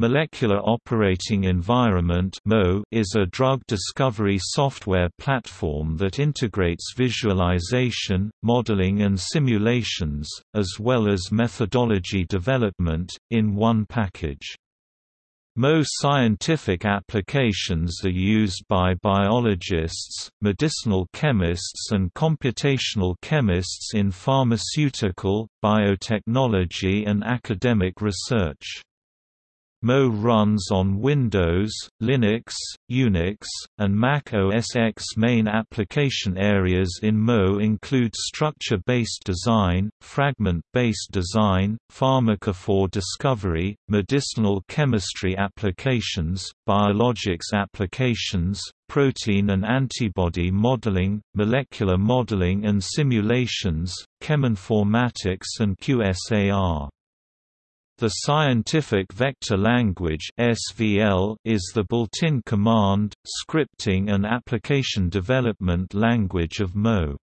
Molecular Operating Environment is a drug discovery software platform that integrates visualization, modeling and simulations, as well as methodology development, in one package. MOE scientific applications are used by biologists, medicinal chemists and computational chemists in pharmaceutical, biotechnology and academic research. MOE runs on Windows, Linux, Unix, and Mac OS X. Main application areas in MOE include structure-based design, fragment-based design, pharmacophore discovery, medicinal chemistry applications, biologics applications, protein and antibody modeling, molecular modeling and simulations, cheminformatics and QSAR. The Scientific Vector Language (SVL) is the built-in command, scripting and application development language of MOE.